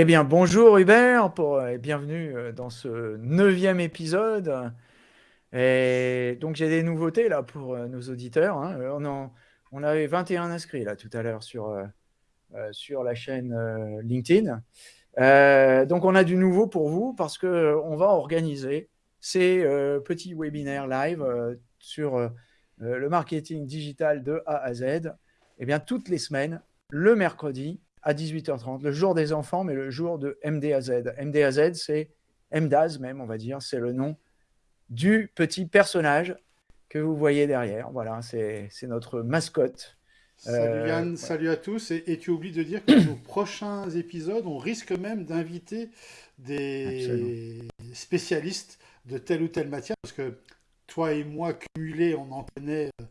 Eh bien, bonjour Hubert, et bienvenue dans ce neuvième épisode. Et donc, j'ai des nouveautés là pour nos auditeurs. Hein. On, avait 21 inscrits là tout à l'heure sur, sur la chaîne LinkedIn. donc, on a du nouveau pour vous parce qu'on va organiser ces petits webinaires live sur le marketing digital de A à Z. Eh bien, toutes les semaines, le mercredi, à 18h30, le jour des enfants, mais le jour de MDAZ. MDAZ, c'est MDAZ même, on va dire, c'est le nom du petit personnage que vous voyez derrière. Voilà, c'est notre mascotte. Salut euh, Yann, salut à tous. Et, tu oublies de dire que nos prochains épisodes, on risque même d'inviter des spécialistes de telle ou telle matière, parce que toi et moi, cumulés, on en connaît euh,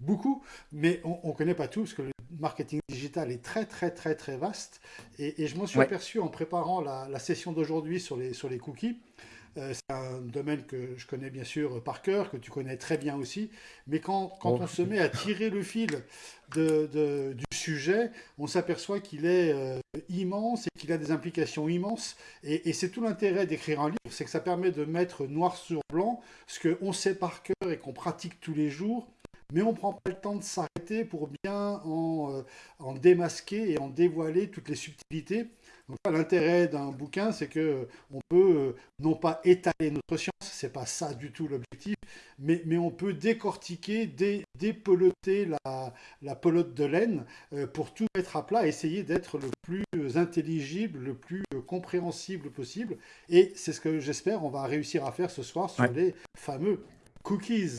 beaucoup, mais on ne connaît pas tout, parce que le marketing digital est très, très, très, très vaste. Et, je m'en suis aperçu en préparant la, session d'aujourd'hui sur les, sur les cookies. Euh, c'est un domaine que je connais bien sûr par cœur, que tu connais très bien aussi. Mais quand, quand oh. on se met à tirer le fil de, du sujet, on s'aperçoit qu'il est euh, immense et qu'il a des implications immenses. Et, et c'est tout l'intérêt d'écrire un livre, c'est que ça permet de mettre noir sur blanc ce qu'on sait par cœur et qu'on pratique tous les jours mais on ne prend pas le temps de s'arrêter pour bien en, euh, démasquer et en dévoiler toutes les subtilités. l'intérêt d'un bouquin, c'est que euh, on peut euh, non pas étaler notre science, c'est pas ça du tout l'objectif, mais, mais, on peut décortiquer, dé, dépeloter la, la, pelote de laine pour tout mettre à plat, essayer d'être le plus intelligible, le plus compréhensible possible. Et c'est ce que j'espère on va réussir à faire ce soir sur les fameux cookies.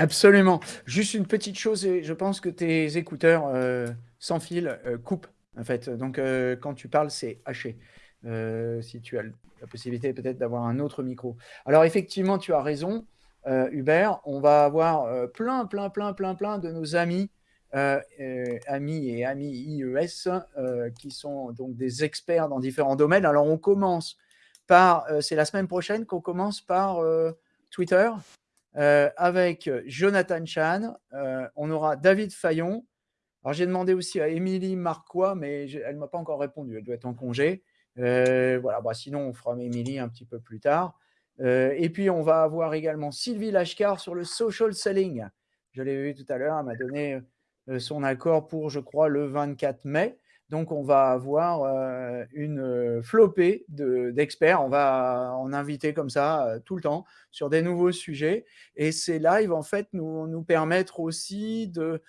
Absolument. Juste une petite chose, je pense que tes écouteurs euh, sans fil euh, coupent, en fait. Donc, euh, quand tu parles, c'est haché. si tu as la possibilité peut-être d'avoir un autre micro. Alors, effectivement, tu as raison, Hubert. On va avoir plein, plein, plein, plein, plein de nos amis, amis et amis IES, qui sont donc des experts dans différents domaines. Alors, on commence par, c'est la semaine prochaine qu'on commence par Twitter. Euh, avec Jonathan Chan. Euh, on aura David Fayon. Alors, j'ai demandé aussi à Émilie Marquois, mais elle ne m'a pas encore répondu. Elle doit être en congé. Euh, voilà, bah, sinon, on fera Émilie un petit peu plus tard. et puis, on va avoir également Sylvie Lashkar sur le social selling. Je l'ai vu tout à l'heure, elle m'a donné son accord pour, je crois, le 24 mai. Donc, on va avoir euh, une euh, flopée d'experts. on va en inviter comme ça euh, tout le temps sur des nouveaux sujets. Et ces lives, en fait, nous, nous permettre aussi de,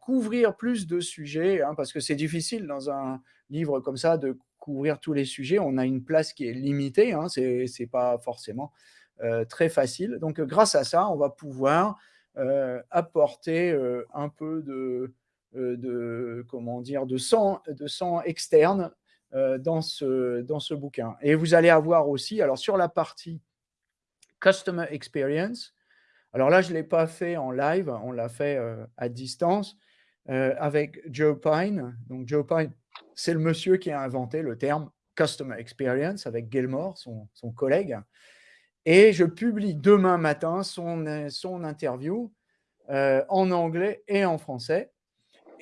couvrir plus de sujets, hein, parce que c'est difficile dans un livre comme ça de couvrir tous les sujets. On a une place qui est limitée, hein, ce n'est pas forcément très facile. Donc, grâce à ça, on va pouvoir apporter un peu de de, comment dire, de, sang, de sang externe euh, dans, ce, dans ce bouquin. Et vous allez avoir aussi, alors sur la partie Customer Experience, alors là, je ne l'ai pas fait en live, on l'a fait euh, à distance avec Joe Pine. Donc Joe Pine, c'est le monsieur qui a inventé le terme Customer Experience avec Gilmore, son, son collègue. Et je publie demain matin son, son interview en anglais et en français.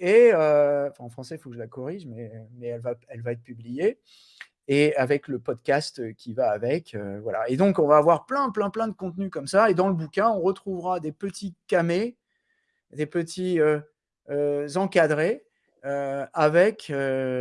Euh, en français, il faut que je la corrige, mais, mais elle, va, elle va être publiée. Et avec le podcast qui va avec. Euh, voilà. Et donc, on va avoir plein, plein, plein de contenus comme ça. Et dans le bouquin, on retrouvera des petits camés, des petits euh, encadrés avec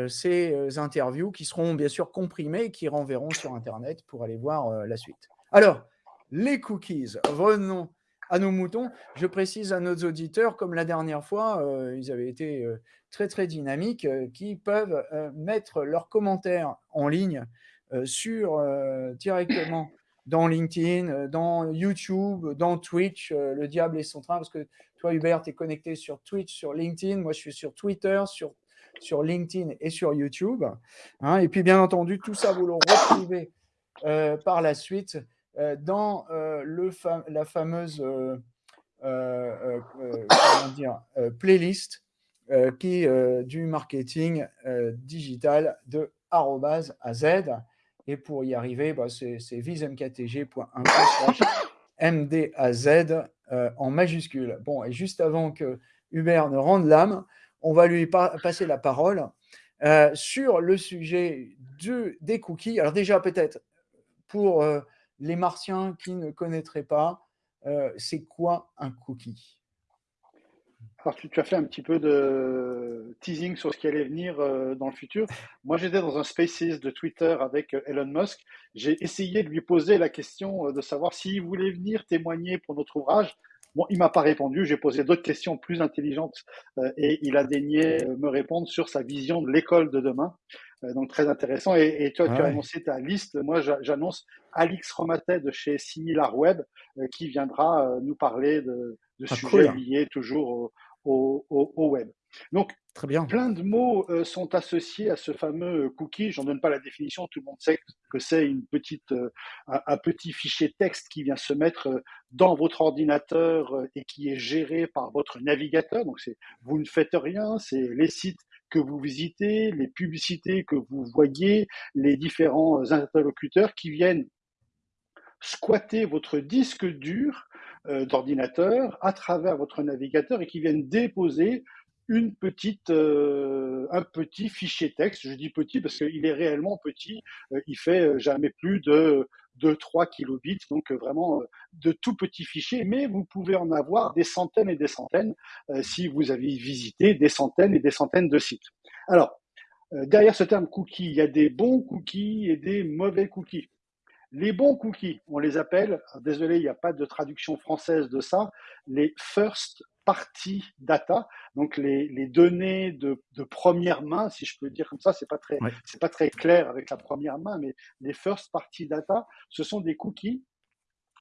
ces interviews qui seront bien sûr comprimées et qui renverront sur Internet pour aller voir la suite. Alors, les cookies. Revenons à nos moutons. Je précise à nos auditeurs, comme la dernière fois, euh, ils avaient été euh, très très dynamiques, euh, qui peuvent mettre leurs commentaires en ligne sur directement dans LinkedIn, dans YouTube, dans Twitch, le diable est son train, parce que toi Hubert, tu es connecté sur Twitch, sur LinkedIn, moi je suis sur Twitter, sur, LinkedIn et sur YouTube. Hein. et puis bien entendu, tout ça, vous le retrouvez par la suite dans euh, le la fameuse euh, dire, playlist qui du marketing digital de arrobase à Z. Et pour y arriver, bah, c'est vismktg.info/mdaz en majuscule. Bon, et juste avant que Hubert ne rende l'âme, on va lui passer la parole sur le sujet de, des cookies. Alors déjà, peut-être, pour les martiens qui ne connaîtraient pas, c'est quoi un cookie? Alors, tu, as fait un petit peu de teasing sur ce qui allait venir dans le futur. Moi, j'étais dans un Spaces de Twitter avec Elon Musk. J'ai essayé de lui poser la question de savoir s'il voulait venir témoigner pour notre ouvrage. Bon, il m'a pas répondu. J'ai posé d'autres questions plus intelligentes et il a daigné me répondre sur sa vision de l'école de demain. Donc très intéressant. Et, toi, tu as annoncé ta liste. Moi, j'annonce Alix Romatet de chez SimilarWeb qui viendra nous parler de, de ah, sujets liés toujours au, web. Donc, Très bien. plein de mots euh, sont associés à ce fameux cookie. J'en donne pas la définition, tout le monde sait que c'est une petite, euh, un, petit fichier texte qui vient se mettre euh, dans votre ordinateur et qui est géré par votre navigateur. Donc, c'est vous ne faites rien, c'est les sites vous visitez, les publicités que vous voyez, les différents interlocuteurs qui viennent squatter votre disque dur euh, d'ordinateur à travers votre navigateur et qui viennent déposer euh, un petit fichier texte. Je dis petit parce qu'il est réellement petit. Euh, il fait jamais plus de, de 3 kilobits, donc vraiment de tout petits fichiers. Mais vous pouvez en avoir des centaines et des centaines si vous avez visité des centaines et des centaines de sites. Alors, derrière ce terme cookie, il y a des bons cookies et des mauvais cookies. Les bons cookies, on les appelle, désolé, il n'y a pas de traduction française de ça, les first party data, donc les, données de, première main, si je peux dire comme ça, c'est pas très, c'est pas très clair avec la première main, mais les first party data, ce sont des cookies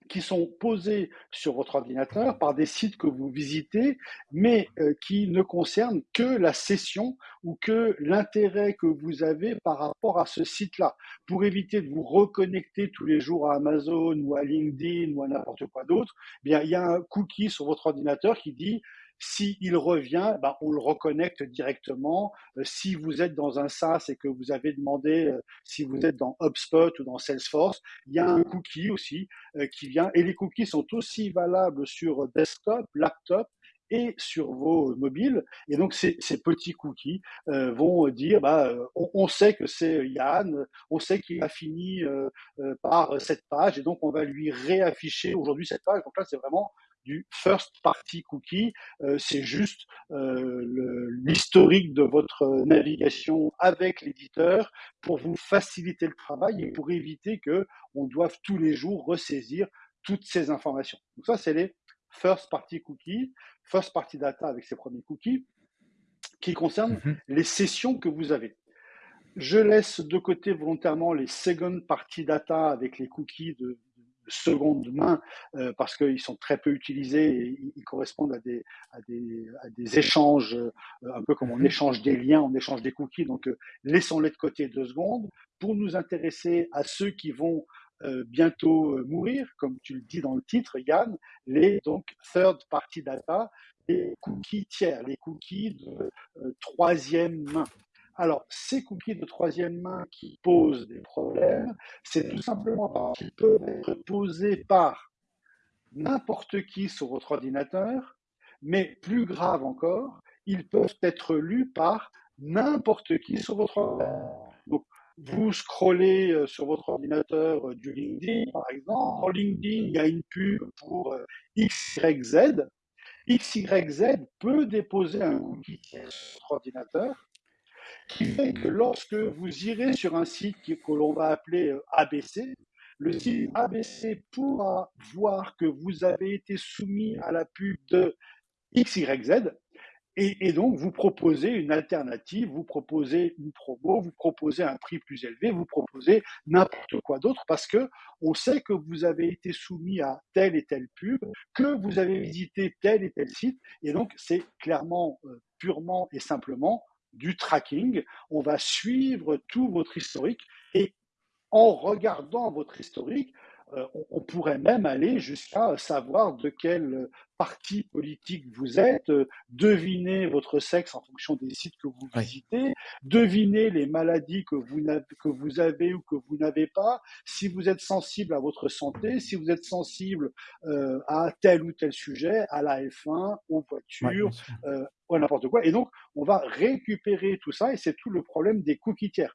qui sont posés sur votre ordinateur par des sites que vous visitez, mais euh, qui ne concernent que la session ou que l'intérêt que vous avez par rapport à ce site-là. Pour éviter de vous reconnecter tous les jours à Amazon ou à LinkedIn ou à n'importe quoi d'autre, eh il y a un cookie sur votre ordinateur qui dit s'il revient, bah, on le reconnecte directement. Euh, si vous êtes dans un SaaS et que vous avez demandé, euh, si vous êtes dans HubSpot ou dans Salesforce, il y a un cookie aussi euh, qui vient. Et les cookies sont aussi valables sur desktop, laptop et sur vos mobiles. Et donc, ces, petits cookies vont dire, bah, on, sait que c'est Yann, on sait qu'il a fini par cette page, et donc on va lui réafficher aujourd'hui cette page. Donc là, c'est vraiment du first party cookie. Euh, c'est juste euh, l'historique de votre navigation avec l'éditeur pour vous faciliter le travail et pour éviter que on doive tous les jours ressaisir toutes ces informations. Donc ça, c'est les first party cookies, first party data avec ses premiers cookies, qui concernent mhm. les sessions que vous avez. Je laisse de côté volontairement les second party data avec les cookies de seconde main euh, parce qu'ils sont très peu utilisés et ils correspondent à des, à des, à des échanges, euh, un peu comme on mhm. échange des liens, on échange des cookies. Donc, euh, laissons-les de côté deux secondes pour nous intéresser à ceux qui vont bientôt mourir, comme tu le dis dans le titre, Yann, les donc third party data, les cookies tiers, les cookies de troisième main. Alors, ces cookies de troisième main qui posent des problèmes, c'est tout simplement parce qu'ils peuvent être posés par n'importe qui sur votre ordinateur, mais plus grave encore, ils peuvent être lus par n'importe qui sur votre ordinateur. Vous scrollez euh, sur votre ordinateur euh, du LinkedIn, par exemple. Dans LinkedIn, il y a une pub pour euh, XYZ. XYZ peut déposer un cookie sur votre ordinateur qui fait que lorsque vous irez sur un site que l'on va appeler euh, ABC, le site ABC pourra voir que vous avez été soumis à la pub de XYZ et, donc vous proposez une alternative, vous proposez une promo, vous proposez un prix plus élevé, vous proposez n'importe quoi d'autre parce que on sait que vous avez été soumis à telle et telle pub, que vous avez visité tel et tel site et donc c'est clairement, euh, purement et simplement du tracking. On va suivre tout votre historique et en regardant votre historique, on, pourrait même aller jusqu'à savoir de quel parti politique vous êtes, euh, deviner votre sexe en fonction des sites que vous visitez, deviner les maladies que vous, que vous avez ou que vous n'avez pas, si vous êtes sensible à votre santé, si vous êtes sensible euh, à tel ou tel sujet, à la F1, aux voitures, ou à n'importe quoi. Et donc, on va récupérer tout ça et c'est tout le problème des cookies tiers.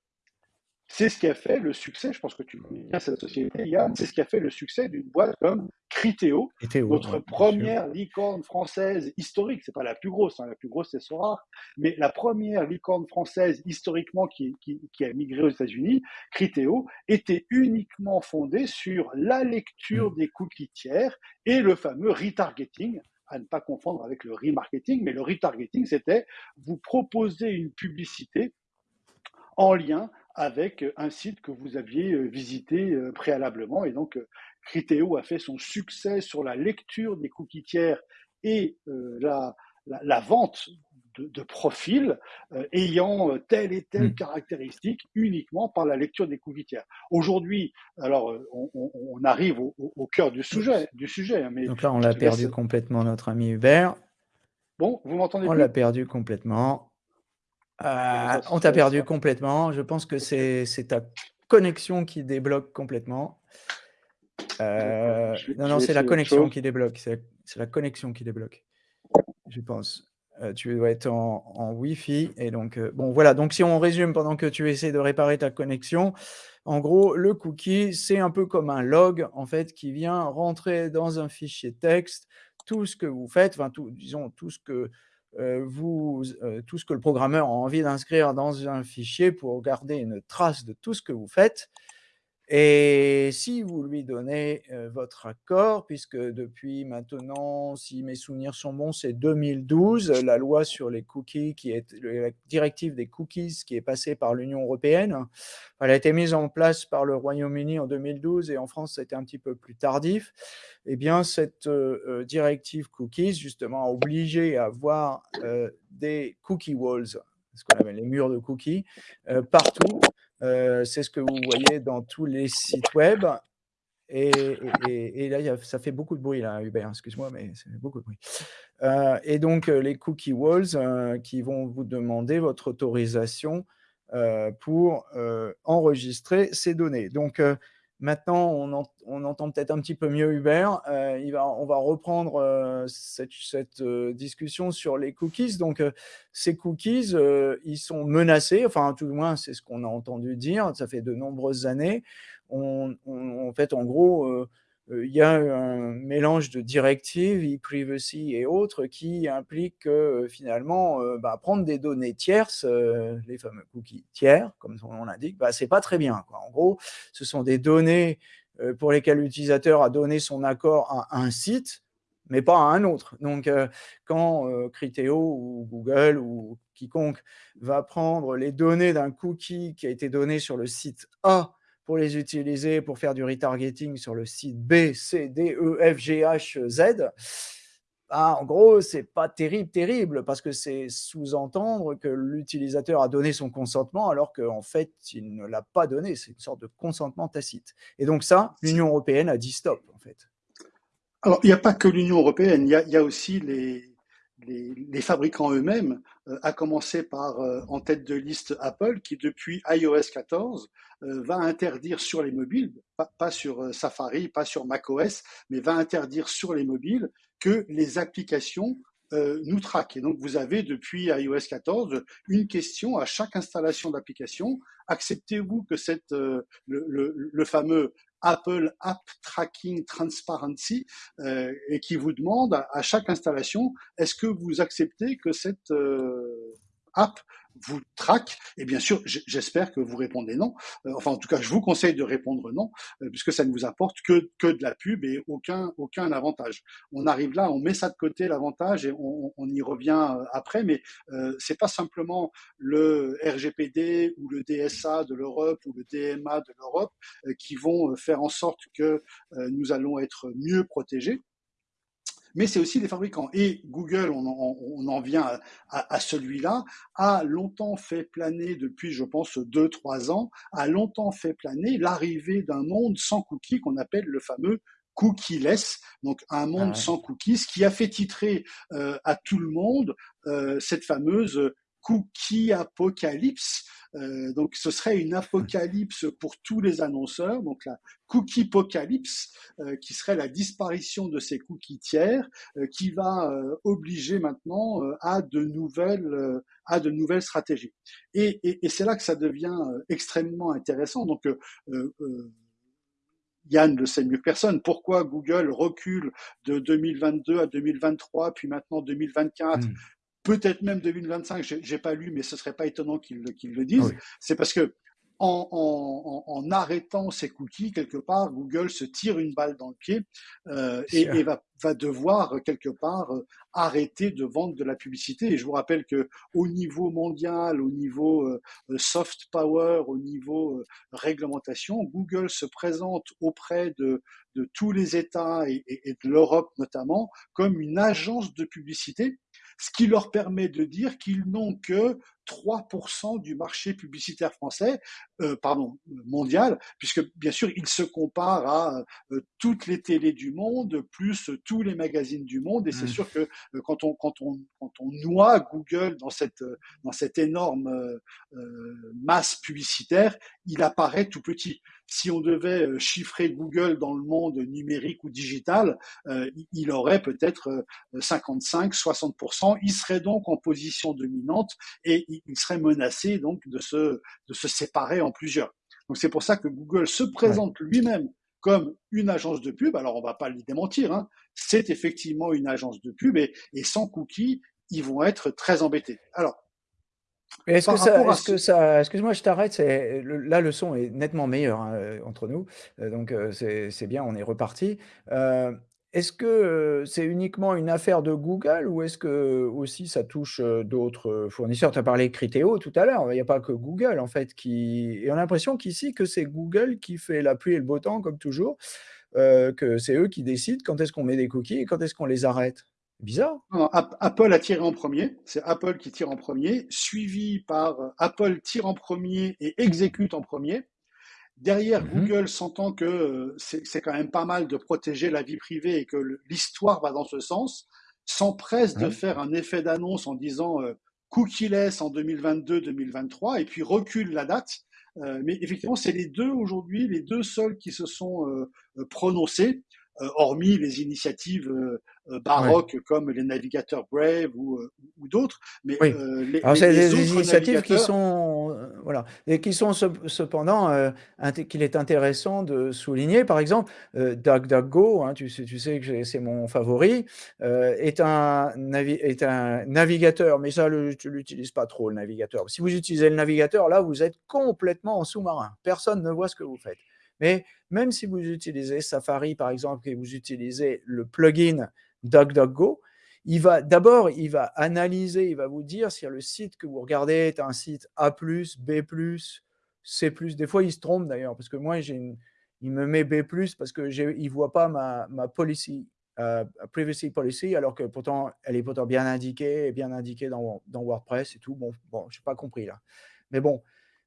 C'est ce qui a fait le succès, je pense que tu connais bien cette société, Yann, c'est ce qui a fait le succès d'une boîte comme Criteo, notre première licorne française historique. C'est pas la plus grosse, hein, la plus grosse c'est Sora, mais la première licorne française historiquement qui, qui, a migré aux États-Unis, Criteo, était uniquement fondée sur la lecture mm. des cookies tiers et le fameux retargeting, à ne pas confondre avec le remarketing, mais le retargeting, c'était vous proposer une publicité en lien avec un site que vous aviez euh, visité euh, préalablement. Et donc, euh, Criteo a fait son succès sur la lecture des cookies tiers et la, la, vente de, de profils ayant telle et telle hmm. caractéristique uniquement par la lecture des cookies tiers. Aujourd'hui, alors on, on, arrive au, au, cœur du sujet, du sujet. Hein, mais donc là, on l'a perdu complètement, notre ami Hubert. Bon, vous m'entendez On l'a perdu complètement. Euh, on t'a perdu complètement. Je pense que c'est ta connexion qui débloque complètement. Euh, non, non, c'est la connexion qui débloque. C'est la connexion qui débloque. Je pense. Euh, tu dois être en, Wi-Fi. Et donc, bon, voilà. Donc, si on résume pendant que tu essaies de réparer ta connexion, en gros, le cookie, c'est un peu comme un log, en fait, qui vient rentrer dans un fichier texte tout ce que vous faites, enfin, tout, disons, tout ce que vous, euh, tout ce que le programmeur a envie d'inscrire dans un fichier pour garder une trace de tout ce que vous faites. Et si vous lui donnez votre accord, puisque depuis maintenant, si mes souvenirs sont bons, c'est 2012, la loi sur les cookies, qui est la directive des cookies qui est passée par l'Union européenne, elle a été mise en place par le Royaume-Uni en 2012 et en France, c'était un petit peu plus tardif. Eh bien, cette directive cookies, justement, a obligé à avoir des cookie walls, ce qu'on appelle les murs de cookies, partout euh, c'est ce que vous voyez dans tous les sites web. Et, là, ça fait beaucoup de bruit, là, Hubert, excuse-moi, mais c'est beaucoup de bruit. Euh, et donc, euh, les cookie walls qui vont vous demander votre autorisation pour enregistrer ces données. Donc, Maintenant, on, entend peut-être un petit peu mieux Hubert. Euh, on va reprendre euh, cette, euh, discussion sur les cookies. Donc, ces cookies, ils sont menacés, enfin, tout du moins, c'est ce qu'on a entendu dire. Ça fait de nombreuses années. En fait, en gros, il y a un mélange de directives, e-privacy et autres qui impliquent que finalement, euh, bah, prendre des données tierces, euh, les fameux cookies tiers, comme son nom l'indique, bah, c'est pas très bien. En gros, ce sont des données pour lesquelles l'utilisateur a donné son accord à un site, mais pas à un autre. Donc, quand Criteo ou Google ou quiconque va prendre les données d'un cookie qui a été donné sur le site A pour les utiliser pour faire du retargeting sur le site B, C, D, E, F, G, H, Z, bah, en gros, c'est pas terrible, terrible, parce que c'est sous-entendre que l'utilisateur a donné son consentement alors qu'en fait, il ne l'a pas donné. C'est une sorte de consentement tacite. Et donc ça, l'Union européenne a dit stop, en fait. Alors, il n'y a pas que l'Union européenne, il y, a, aussi les, les, fabricants eux-mêmes, euh, à commencer par euh, en tête de liste Apple, qui depuis iOS 14 euh, va interdire sur les mobiles, pas, sur Safari, pas sur macOS, mais va interdire sur les mobiles que les applications nous traquent. Et donc vous avez depuis iOS 14 une question à chaque installation d'application. Acceptez-vous que cette, le, le, fameux Apple App Tracking Transparency euh, et qui vous demande à, chaque installation, est-ce que vous acceptez que cette euh, app vous traque Et bien sûr, j'espère que vous répondez non. Euh, enfin, en tout cas, je vous conseille de répondre non, euh, puisque ça ne vous apporte que, de la pub et aucun, aucun avantage. On arrive là, on met ça de côté l'avantage et on, on, y revient euh, après, mais euh, c'est pas simplement le RGPD ou le DSA de l'Europe ou le DMA de l'Europe qui vont faire en sorte que nous allons être mieux protégés mais c'est aussi les fabricants. Et Google, on en, vient à, celui-là, a longtemps fait planer, depuis je pense deux, trois ans, a longtemps fait planer l'arrivée d'un monde sans cookies qu'on appelle le fameux cookieless, donc un monde ah sans cookies, ce qui a fait titrer euh, à tout le monde euh, cette fameuse cookie apocalypse. Euh, donc ce serait une apocalypse pour tous les annonceurs, donc la cookie apocalypse, euh, qui serait la disparition de ces cookies tiers, euh, qui va obliger maintenant à de nouvelles à de nouvelles stratégies. Et, c'est là que ça devient extrêmement intéressant. Donc Yann le sait mieux que personne. Pourquoi Google recule de 2022 à 2023, puis maintenant 2024 peut-être même 2025, j'ai pas lu, mais ce serait pas étonnant qu'ils le disent. C'est parce que en, arrêtant ces cookies, quelque part, Google se tire une balle dans le pied euh, et, va, devoir quelque part euh, arrêter de vendre de la publicité. Et je vous rappelle que au niveau mondial, au niveau euh, soft power, au niveau réglementation, Google se présente auprès de, tous les États et de l'Europe notamment comme une agence de publicité ce qui leur permet de dire qu'ils n'ont que 3% du marché publicitaire français, euh, pardon, mondial, puisque bien sûr, ils se comparent à euh, toutes les télés du monde, plus tous les magazines du monde, et c'est mmh. sûr que euh, quand on quand on quand on noie Google dans cette dans cette énorme masse publicitaire, il apparaît tout petit si on devait euh, chiffrer Google dans le monde numérique ou digital, euh, il aurait peut-être 55, euh, 60%. Il serait donc en position dominante et il serait menacé donc de se, de se séparer en plusieurs. Donc c'est pour ça que Google se présente lui-même comme une agence de pub. Alors on va pas lui démentir, hein. c'est effectivement une agence de pub et, et sans cookies, ils vont être très embêtés. Alors est-ce que, ça, est-ce que ça, excuse-moi, je t'arrête. C'est là le son est nettement meilleur hein, euh, entre nous, euh, donc euh, c'est bien, on est reparti. Est-ce que c'est uniquement une affaire de Google ou est-ce que aussi ça touche d'autres fournisseurs? Tu as parlé Criteo tout à l'heure. Il n'y a pas que Google en fait qui. Et on a l'impression qu'ici que c'est Google qui fait la pluie et le beau temps comme toujours, que c'est eux qui décident quand est-ce qu'on met des cookies et quand est-ce qu'on les arrête. Bizarre. Apple a tiré en premier. C'est Apple qui tire en premier, suivi par Apple tire en premier et exécute en premier. Derrière, mhm. Google sentant que euh, c'est quand même pas mal de protéger la vie privée et que l'histoire va dans ce sens, s'empresse de faire un effet d'annonce en disant euh, cookie-less en 2022-2023 et puis recule la date. mais effectivement, c'est les deux aujourd'hui, les deux seuls qui se sont prononcés. Euh, hormis les initiatives euh, euh, baroques comme les navigateurs Brave ou, ou d'autres. Mais les, Alors, c'est des initiatives qui sont voilà et qui sont cependant qu'il est intéressant de souligner. Par exemple, DuckDuckGo, hein, tu sais, tu sais que c'est mon favori, est un est un navigateur, mais ça, le, tu l'utilises pas trop le navigateur. Si vous utilisez le navigateur, là, vous êtes complètement en sous-marin. Personne ne voit ce que vous faites. Mais même si vous utilisez Safari, par exemple, et vous utilisez le plugin DuckDuckGo, il va d'abord, il va analyser, il va vous dire si le site que vous regardez est un site A+, B+, C+. Des fois, il se trompe d'ailleurs, parce que moi, il me met B+, parce qu'il ne voit pas ma, policy, euh, privacy policy, alors que pourtant, elle est pourtant bien indiquée, bien indiquée dans, dans WordPress et tout. Bon, bon je n'ai pas compris là. Mais bon,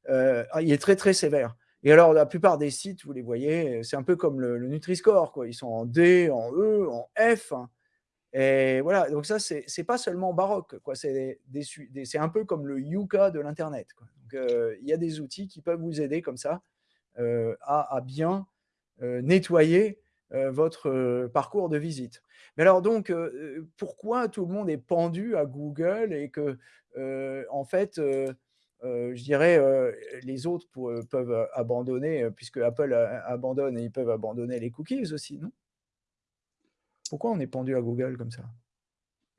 euh, il est très, très sévère. Et alors, la plupart des sites, vous les voyez, c'est un peu comme le, Nutri-Score, quoi. Ils sont en D, en E, en F. Hein. Et voilà, donc ça, c'est n'est pas seulement baroque. C'est un peu comme le Yuka de l'Internet. Donc, euh, il y a des outils qui peuvent vous aider comme ça euh, à, bien euh, nettoyer votre parcours de visite. Mais alors donc, pourquoi tout le monde est pendu à Google et que, en fait, je dirais, euh, les autres euh, peuvent abandonner, puisque Apple abandonne et ils peuvent abandonner les cookies aussi, non? Pourquoi on est pendu à Google comme ça?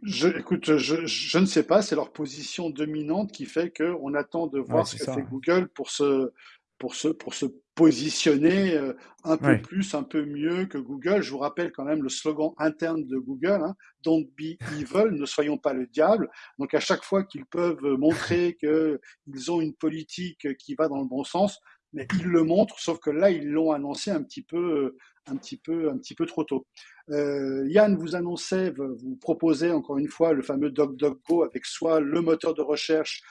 Je, écoute, je, ne sais pas, c'est leur position dominante qui fait qu'on attend de voir ce que fait Google pour se, pour se, pour se positionner euh, un peu plus, un peu mieux que Google. Je vous rappelle quand même le slogan interne de Google, hein, Don't be evil, ne soyons pas le diable. Donc à chaque fois qu'ils peuvent montrer qu'ils ont une politique qui va dans le bon sens, mais ils le montrent, sauf que là, ils l'ont annoncé un petit peu, un petit peu, un petit peu trop tôt. Euh, Yann vous annonçait, vous proposait encore une fois le fameux DocDocGo avec soit le moteur de recherche,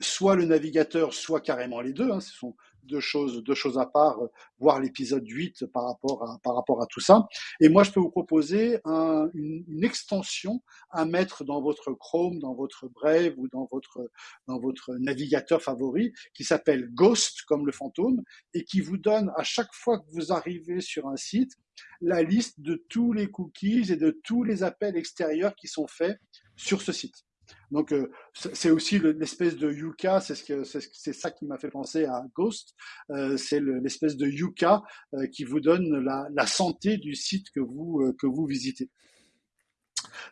soit le navigateur, soit carrément les deux. Hein, ce sont deux choses, deux choses à part, euh, voir l'épisode 8 par rapport, à, par rapport à tout ça. Et moi, je peux vous proposer une, une, extension à mettre dans votre Chrome, dans votre Brave ou dans votre, dans votre navigateur favori qui s'appelle Ghost, comme le fantôme, et qui vous donne à chaque fois que vous arrivez sur un site la liste de tous les cookies et de tous les appels extérieurs qui sont faits sur ce site. Donc euh, c'est aussi l'espèce de Yuka, c'est ce ça qui m'a fait penser à Ghost. Euh, c'est l'espèce de Yuka euh, qui vous donne la, santé du site que vous que vous visitez.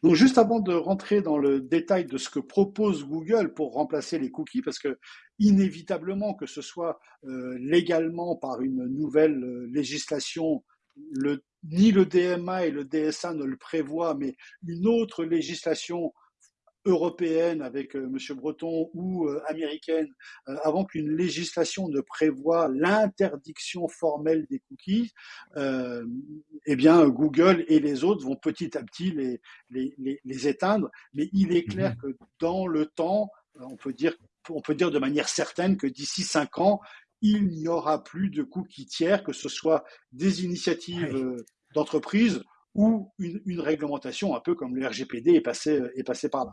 Donc juste avant de rentrer dans le détail de ce que propose Google pour remplacer les cookies, parce que inévitablement que ce soit légalement par une nouvelle législation, ni le DMA et le DSA ne le prévoient, mais une autre législation européenne avec euh, M. Breton ou euh, américaine, euh, avant qu'une législation ne prévoie l'interdiction formelle des cookies, eh bien Google et les autres vont petit à petit les, les, les, éteindre. Mais il est clair mhm. que dans le temps, on peut dire, on peut dire de manière certaine que d'ici cinq ans, il n'y aura plus de cookies tiers, que ce soit des initiatives d'entreprise ou une, réglementation un peu comme le RGPD est passé, est passé par là.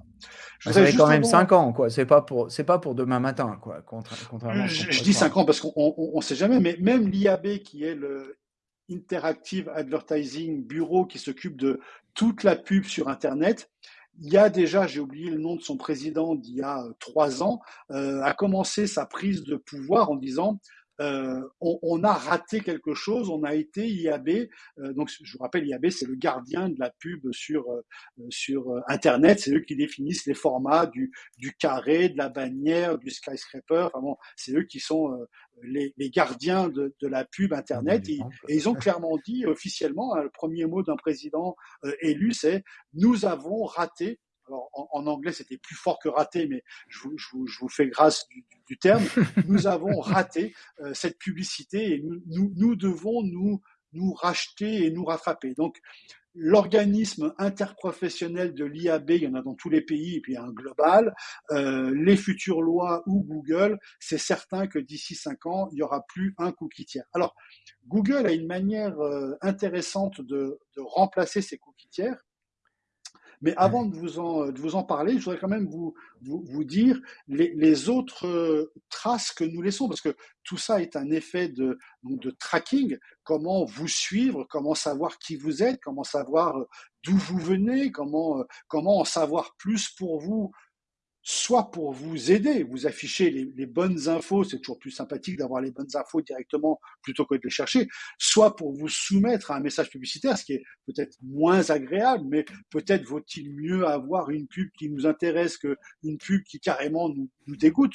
Je ça fait quand même 5 ans, quoi. C'est pas pour, c'est pas pour demain matin, quoi. contrairement je, dis 5 ans parce qu'on ne sait jamais, mais même l'IAB qui est le Interactive Advertising Bureau qui s'occupe de toute la pub sur Internet, il y a déjà, j'ai oublié le nom de son président d'il y a trois ans, euh, a commencé sa prise de pouvoir en disant euh, on, a raté quelque chose, on a été IAB. Euh, donc, je vous rappelle, IAB, c'est le gardien de la pub sur, euh, sur Internet. C'est eux qui définissent les formats du, du carré, de la bannière, du skyscraper. Enfin bon, c'est eux qui sont les, gardiens de, la pub Internet. Et, ils ont clairement dit officiellement, hein, le premier mot d'un président élu, c'est nous avons raté alors en, anglais c'était plus fort que raté, mais je vous, fais grâce du, terme, nous avons raté euh, cette publicité et nous, devons nous, nous racheter et nous rattraper. Donc l'organisme interprofessionnel de l'IAB, il y en a dans tous les pays, et puis il y a un global, euh, les futures lois ou Google, c'est certain que d'ici cinq ans, il n'y aura plus un cookie tiers. Alors, Google a une manière euh, intéressante de, de remplacer ces cookies tiers, mais avant de vous en, de vous en parler, je voudrais quand même vous, vous, vous dire les, les, autres euh, traces que nous laissons, parce que tout ça est un effet de, de tracking, comment vous suivre, comment savoir qui vous êtes, comment savoir euh, d'où vous venez, comment, euh, comment en savoir plus pour vous soit pour vous aider, vous afficher les, bonnes infos, c'est toujours plus sympathique d'avoir les bonnes infos directement plutôt que de les chercher, soit pour vous soumettre à un message publicitaire, ce qui est peut-être moins agréable, mais peut-être vaut-il mieux avoir une pub qui nous intéresse qu'une pub qui carrément nous, dégoûte.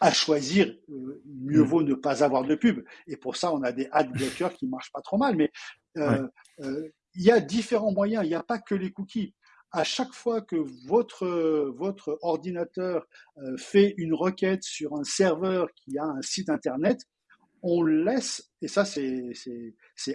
À choisir, euh, mieux mm. vaut ne pas avoir de pub. Et pour ça, on a des ad blockers qui marchent pas trop mal. Mais euh, euh, il y a différents moyens. Il n'y a pas que les cookies à chaque fois que votre, ordinateur euh, fait une requête sur un serveur qui a un site internet, on laisse, et ça c'est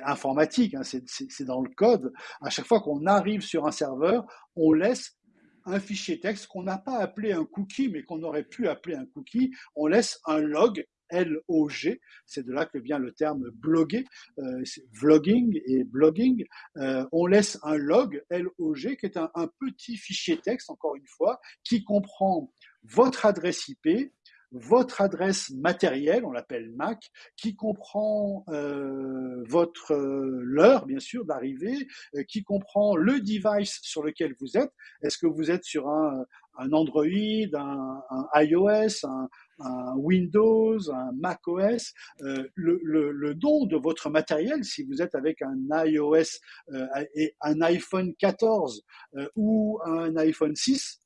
informatique, hein, c'est dans le code, à chaque fois qu'on arrive sur un serveur, on laisse un fichier texte qu'on n'a pas appelé un cookie, mais qu'on aurait pu appeler un cookie, on laisse un log L-O-G. C'est de là que vient le terme bloguer, euh, vlogging et blogging. Euh, on laisse un log L-O-G qui est un, petit fichier texte, encore une fois, qui comprend votre adresse IP, votre adresse matérielle, on l'appelle MAC, qui comprend euh, votre l'heure bien sûr d'arrivée, qui comprend le device sur lequel vous êtes. Est-ce que vous êtes sur un, un Android, un, un iOS, un, un Windows, un Mac OS, euh, le, don de votre matériel, si vous êtes avec un iOS euh, et un iPhone 14 euh, ou un iPhone 6,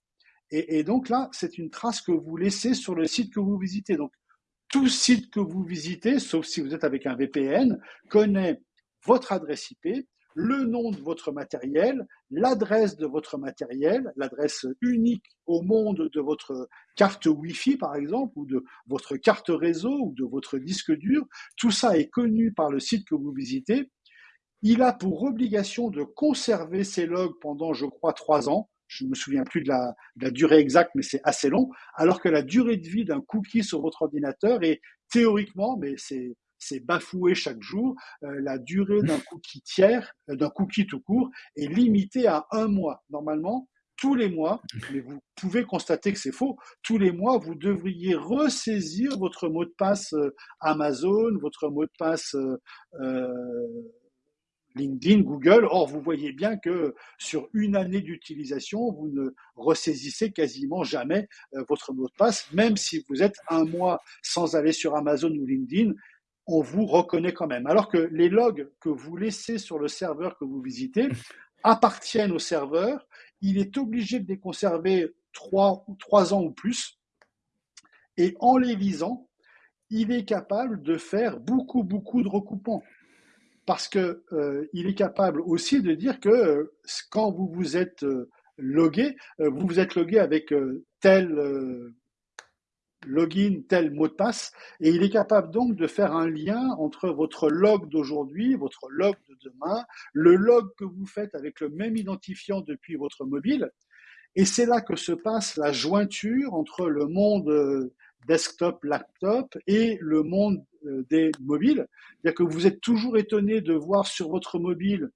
et, et donc là, c'est une trace que vous laissez sur le site que vous visitez. Donc, tout site que vous visitez, sauf si vous êtes avec un VPN, connaît votre adresse IP, le nom de votre matériel, l'adresse de votre matériel, l'adresse unique au monde de votre carte Wi-Fi par exemple, ou de votre carte réseau, ou de votre disque dur. Tout ça est connu par le site que vous visitez. Il a pour obligation de conserver ces logs pendant, je crois, trois ans. Je ne me souviens plus de la, de la durée exacte, mais c'est assez long. Alors que la durée de vie d'un cookie sur votre ordinateur est théoriquement, mais c'est c'est bafoué chaque jour. Euh, la durée d'un cookie tiers, euh, d'un cookie tout court, est limitée à un mois. Normalement, tous les mois, mais vous pouvez constater que c'est faux, tous les mois, vous devriez ressaisir votre mot de passe euh, Amazon, votre mot de passe LinkedIn, Google. Or, vous voyez bien que sur une année d'utilisation, vous ne ressaisissez quasiment jamais votre mot de passe, même si vous êtes un mois sans aller sur Amazon ou LinkedIn on vous reconnaît quand même. Alors que les logs que vous laissez sur le serveur que vous visitez appartiennent au serveur, il est obligé de les conserver trois, trois ans ou plus, et en les lisant, il est capable de faire beaucoup, beaucoup de recoupements. Parce qu'il euh, est capable aussi de dire que euh, quand vous vous êtes euh, logué, vous vous êtes logué avec tel login tel mot de passe, et il est capable donc de faire un lien entre votre log d'aujourd'hui, votre log de demain, le log que vous faites avec le même identifiant depuis votre mobile, et c'est là que se passe la jointure entre le monde euh, desktop, laptop et le monde euh, des mobiles. C'est-à-dire que vous êtes toujours étonné de voir sur votre mobile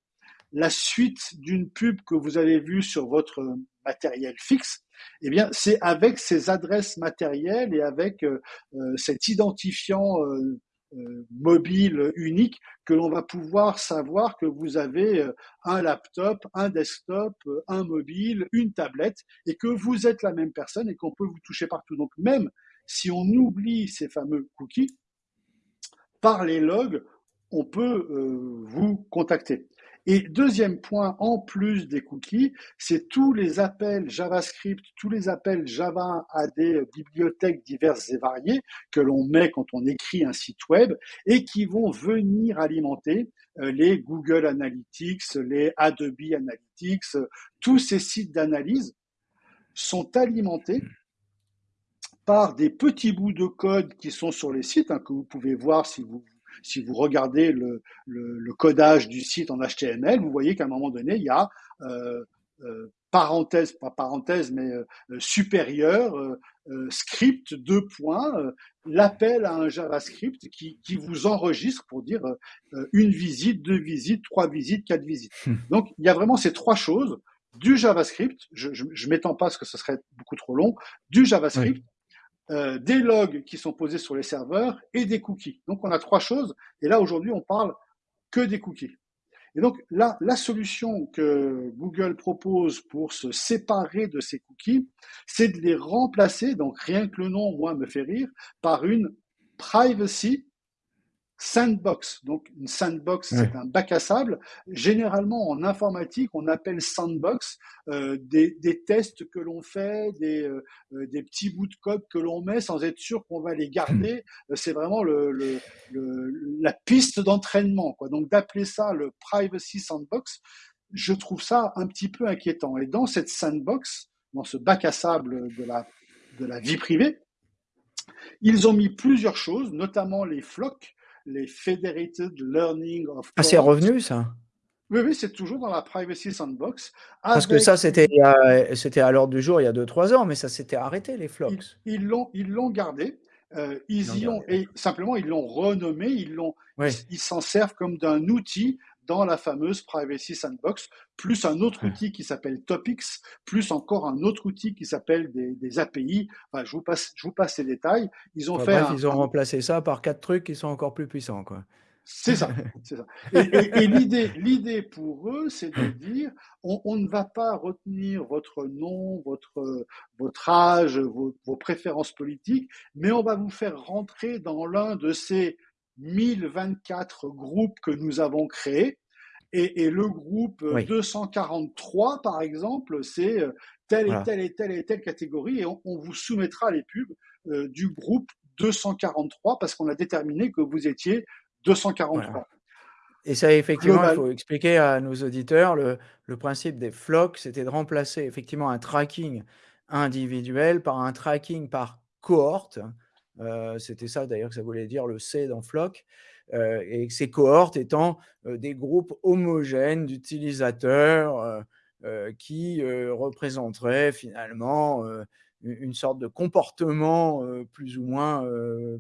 la suite d'une pub que vous avez vue sur votre matériel fixe, eh bien, c'est avec ces adresses matérielles et avec euh, euh, cet identifiant euh, mobile unique que l'on va pouvoir savoir que vous avez un laptop, un desktop, un mobile, une tablette et que vous êtes la même personne et qu'on peut vous toucher partout. Donc même si on oublie ces fameux cookies, par les logs, on peut vous contacter. Et deuxième point, en plus des cookies, c'est tous les appels JavaScript, tous les appels Java à des bibliothèques diverses et variées que l'on met quand on écrit un site web et qui vont venir alimenter euh, les Google Analytics, les Adobe Analytics, tous ces sites d'analyse sont alimentés par des petits bouts de code qui sont sur les sites, hein, que vous pouvez voir si vous si vous regardez le, codage du site en HTML, vous voyez qu'à un moment donné, il y a euh, euh, parenthèse, pas parenthèse, mais euh, supérieur, script, deux points, l'appel à un JavaScript qui, vous enregistre pour dire une visite, deux visites, trois visites, quatre visites. Hmm. Donc, il y a vraiment ces trois choses du JavaScript, je, je, m'étends pas parce que ce serait beaucoup trop long, du JavaScript, euh, des logs qui sont posés sur les serveurs et des cookies. Donc on a trois choses. Et là aujourd'hui on parle que des cookies. Et donc là, la solution que Google propose pour se séparer de ces cookies, c'est de les remplacer, donc rien que le nom, moi, me fait rire, par une privacy Sandbox. Donc, une sandbox, c'est un bac à sable. Généralement, en informatique, on appelle sandbox euh, des, tests que l'on fait, des, euh, euh, des petits bouts de code que l'on met sans être sûr qu'on va les garder. Hmm. C'est vraiment le, la piste d'entraînement. Quoi. Donc, d'appeler ça le privacy sandbox, je trouve ça un petit peu inquiétant. Et dans cette sandbox, dans ce bac à sable de la, de la vie privée, ils ont mis plusieurs choses, notamment les flocs les Federated Learning of Ah, c'est revenu ça? Oui, oui, c'est toujours dans la Privacy Sandbox. Parce que ça, c'était c'était à l'ordre du jour il y a 2-3 ans, mais ça s'était arrêté, les flocks. Ils l'ont ils l'ont gardé. Euh, ils, y ont, et simplement, ils l'ont renommé, ils l'ont, ils s'en servent comme d'un outil dans la fameuse Privacy Sandbox, plus un autre outil qui s'appelle Topics, plus encore un autre outil qui s'appelle des, API. Enfin, je vous passe, je vous passe ces détails. Ils ont fait. ils ont remplacé ça par quatre trucs qui sont encore plus puissants, quoi. C'est ça, c'est ça. Et, l'idée, l'idée pour eux, c'est de dire, on, ne va pas retenir votre nom, votre, votre âge, vos, vos, préférences politiques, mais on va vous faire rentrer dans l'un de ces 1024 groupes que nous avons créés. Et, le groupe 243, par exemple, c'est euh, telle et telle et telle et telle catégorie, et on, vous soumettra les pubs euh, du groupe 243 parce qu'on a déterminé que vous étiez 243. Et ça, effectivement, il faut expliquer à nos auditeurs le, le principe des flocks, c'était de remplacer effectivement un tracking individuel par un tracking par cohorte. Euh, c'était ça d'ailleurs que ça voulait dire le C dans flock. Euh, et ces cohortes étant euh, des groupes homogènes d'utilisateurs qui représenteraient finalement une sorte de comportement plus, ou moins,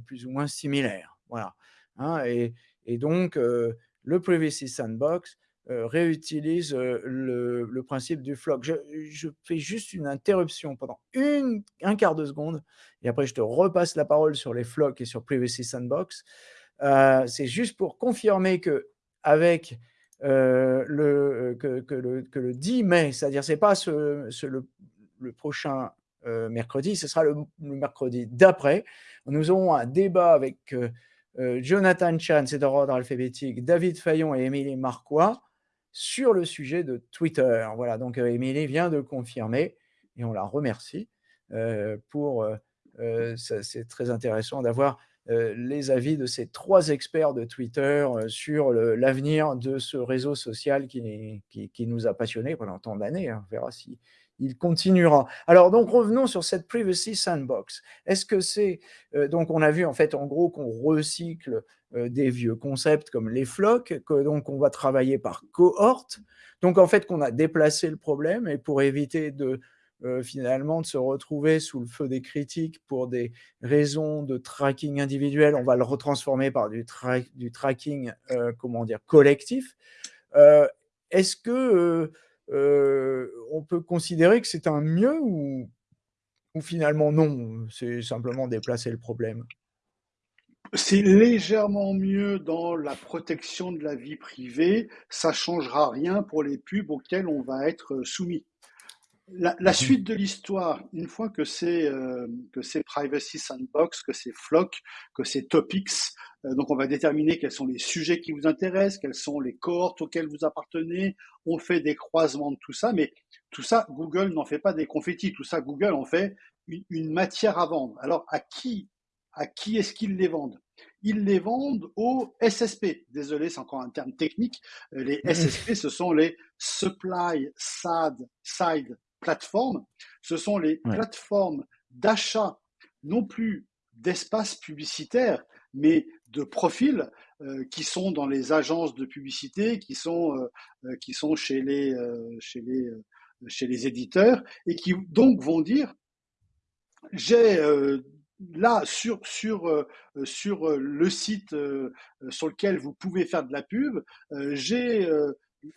plus ou moins similaire. Voilà. Hein, et, donc, le Privacy Sandbox réutilise le, principe du flock. Je, fais juste une interruption pendant un quart de seconde et après je te repasse la parole sur les flocks et sur Privacy Sandbox. C'est juste pour confirmer que avec le, que, le, que, le, 10 mai, c'est-à-dire c'est pas ce, le, prochain mercredi, ce sera le, mercredi d'après, nous aurons un débat avec Jonathan Chan, c'est d'ordre alphabétique, David Fayon et Émilie Marquois sur le sujet de Twitter. Voilà, donc Émilie vient de confirmer et on la remercie pour. c'est très intéressant d'avoir les avis de ces trois experts de Twitter sur l'avenir de ce réseau social qui, qui, nous a passionnés pendant tant d'années. Hein. On verra si il continuera. Alors, donc, revenons sur cette Privacy Sandbox. Est-ce que c'est... Euh, donc, on a vu, en fait, en gros, qu'on recycle euh, des vieux concepts comme les flocs, que donc on va travailler par cohorte. Donc, en fait, qu'on a déplacé le problème et pour éviter de... Euh, finalement de se retrouver sous le feu des critiques pour des raisons de tracking individuel, on va le retransformer par du, du tracking, comment dire, collectif. Est-ce que on peut considérer que c'est un mieux ou, finalement non, c'est simplement déplacer le problème? C'est légèrement mieux dans la protection de la vie privée. Ça changera rien pour les pubs auxquels on va être soumis. La, mmh suite de l'histoire, une fois que c'est que c'est Privacy Sandbox, que c'est Flock, que c'est Topics, euh, donc on va déterminer quels sont les sujets qui vous intéressent, quelles sont les cohortes auxquelles vous appartenez. On fait des croisements de tout ça, mais tout ça, Google n'en fait pas des confettis. Tout ça, Google en fait une, matière à vendre. Alors à qui, à qui est-ce qu'ils les vendent? Ils les vendent aux SSP. Désolé, c'est encore un terme technique. Euh, les SSP, ce sont les Supply Side, Side Platforms. Ce sont les plateformes d'achat non plus d'espace publicitaire, mais de profils euh, qui sont dans les agences de publicité, qui sont, euh, euh, qui sont chez, les, chez, les, chez les éditeurs, et qui donc vont dire, j'ai là sur, sur, sur le site sur lequel vous pouvez faire de la pub, j'ai,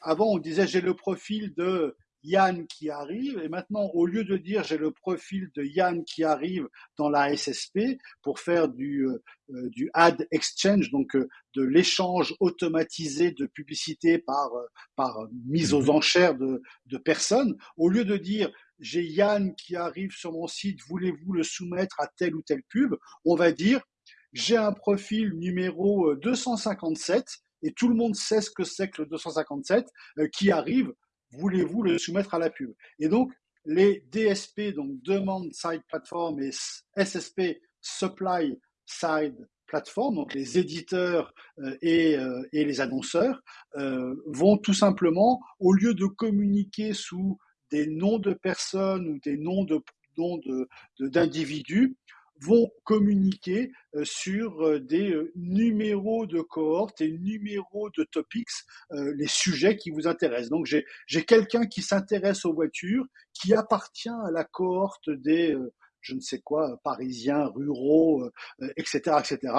avant on disait j'ai le profil de Yann qui arrive. Et maintenant, au lieu de dire j'ai le profil de Yann qui arrive dans la SSP pour faire du, euh, euh, du ad exchange, donc euh, de l'échange automatisé de publicité par, par mise aux mhm. enchères de, de personnes, au lieu de dire j'ai Yann qui arrive sur mon site, voulez-vous le soumettre à telle ou telle pub, on va dire j'ai un profil numéro 257 et tout le monde sait ce que c'est que le 257 qui arrive voulez-vous le soumettre à la pub? Et donc, les DSP, donc Demand Side Platform et SSP Supply Side Platform, donc les éditeurs euh, et, euh, et, les annonceurs, euh, vont tout simplement, au lieu de communiquer sous des noms de personnes ou des noms de d'individus, vont communiquer euh, sur euh, des euh, numéros de cohorte et numéros de topics, les sujets qui vous intéressent. Donc j'ai quelqu'un qui s'intéresse aux voitures, qui appartient à la cohorte des, je ne sais quoi, parisiens, ruraux, etc., etc.,